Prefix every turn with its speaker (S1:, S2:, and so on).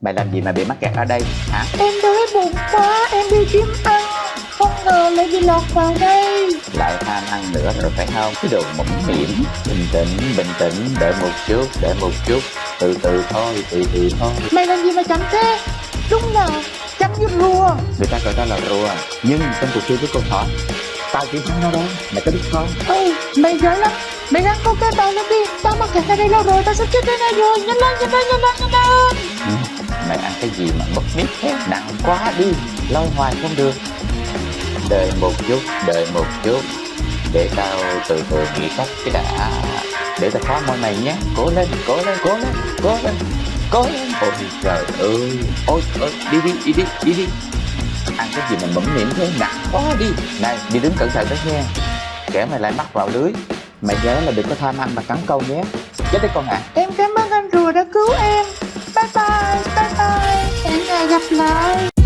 S1: Mày làm gì mà bị mắc kẹt ở đây hả?
S2: Em đói bụng quá, em đi kiếm ăn. Không ngờ lại bị lọt vào đây.
S1: Lại tham ăn nữa rồi phải không? Cái đồ mũm mỉm Bình tĩnh, bình tĩnh Đợi một chút, đợi một chút. Từ từ thôi, từ từ thôi.
S2: Mày làm gì mà chậm thế? Đúng là chậm như rùa.
S1: Người ta gọi ta là rùa Nhưng trong cuộc chơi với con thỏ Tao chỉ thắng nó đó. Mày có biết không?
S2: Ê, mày giỏi lắm. Mày ráng câu cái tao lên đi. Tao mắc kẹt ở đây lâu rồi, tao sắp chết đây này rồi. Nhanh lên, nhanh lên, nhanh lên, nhanh lên.
S1: Ừ, Mày ăn cái gì mà mất biết thế? Nặng quá đi. Lôi hoài không được. Đợi một chút, đợi một chút. Để tao từ từ nghĩ cách cái đã. Để tao phá môi mày nhé. Cố lên, cố lên, cố lên, cố lên Cố lên. Ôi trời ơi. Ôi, ôi, đi đi, đi đi, đi đi. Ăn cái gì mà mẫm miệng thế? Nặng quá đi. Này, đi đứng cẩn thận đó nha. Kẻ mày lại mắc vào lưới. Mày nhớ là đừng có tham ăn mà cắn câu nhé. Chết đấy con ạ.
S2: Em cảm ơn anh rùa đã cứu em. Bye bye, bye